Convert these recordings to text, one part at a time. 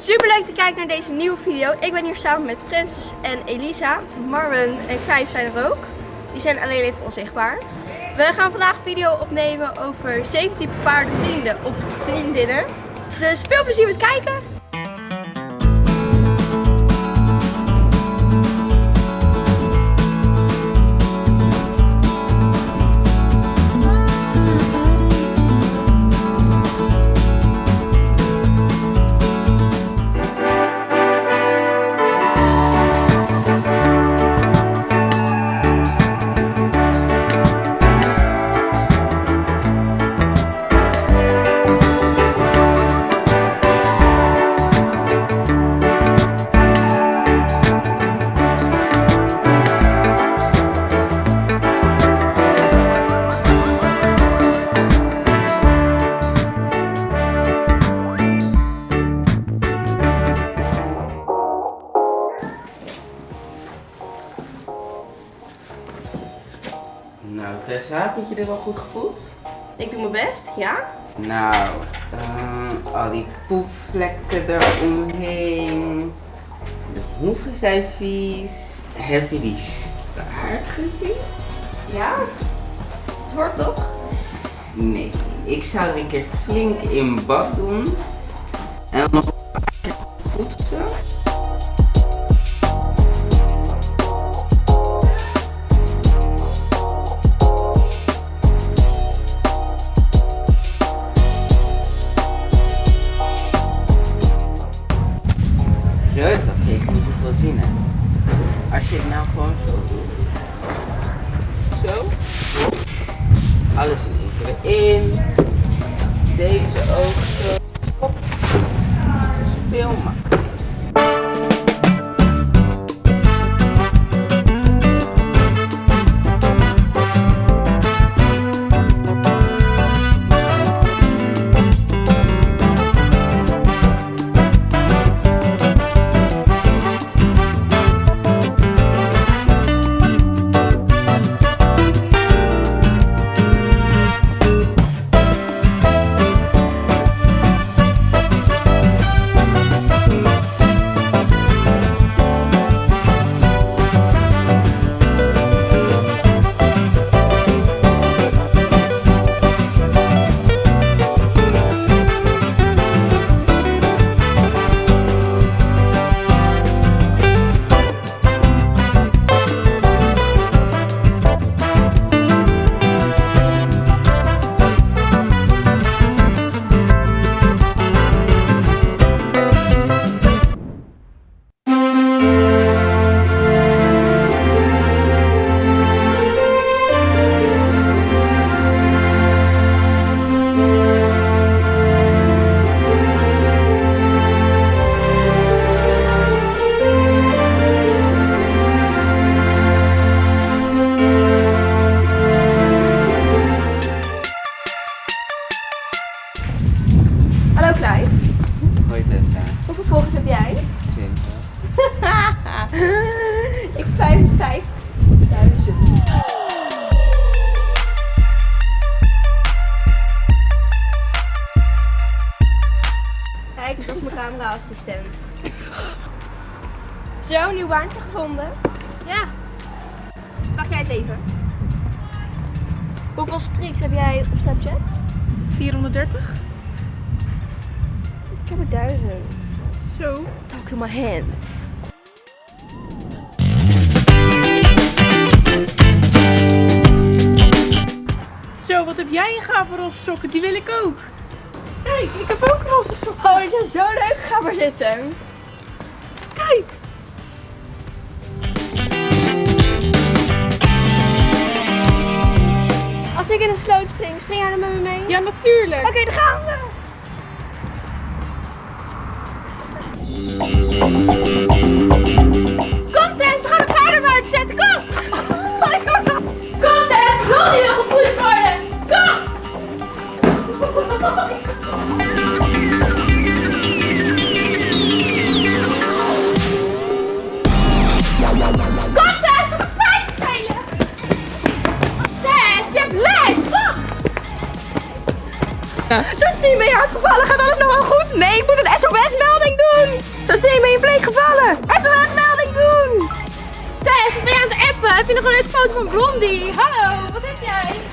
Super leuk te kijken naar deze nieuwe video. Ik ben hier samen met Francis en Elisa. Marvin en Clive zijn er ook. Die zijn alleen even onzichtbaar. We gaan vandaag een video opnemen over 17 paardenvrienden of vriendinnen. Dus veel plezier met kijken. Tessa, vind je dit wel goed gevoeld? Ik doe mijn best, ja? Nou, eh, al die poepvlekken eromheen. De hoeven zijn vies. Heb je die staart gezien? Ja? Het wordt toch? Nee, ik zou er een keer flink in bad doen. En dan nog Alles erin. Deze ook zo. Hop. Veel makkelijker. ik 55.000. Kijk, dat is mijn camera-assistent. Zo, een nieuw baantje gevonden. Ja. Wacht jij eens even. Hoeveel streaks heb jij op Snapchat? 430. Ik heb er duizend. Zo. Talk to my hand. Wat heb jij een gave roze sokken? Die wil ik ook. Kijk, ik heb ook roze sokken. Oh, die zijn zo leuk. Ga maar zitten. Kijk. Als ik in een sloot spring, spring jij dan met me mee? Ja, natuurlijk. Oké, dan gaan we. Sophie, ben je hard gevallen? Gaat alles nog wel goed? Nee, ik moet een SOS-melding doen. Zo ben je pleeg gevallen? SOS-melding doen! Tess, ben je aan het appen? Heb je nog een leuke foto van Blondie? Hallo, wat heb jij?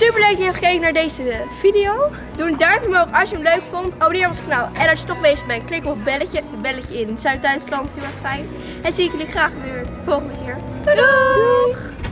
Super leuk dat je hebt gekeken naar deze video. Doe een duimpje omhoog als je hem leuk vond. Abonneer op ons kanaal. En als je toch bezig bent, klik op het belletje. Belletje in Zuid-Duitsland, heel erg fijn. En zie ik jullie graag weer de volgende keer. Doei doei!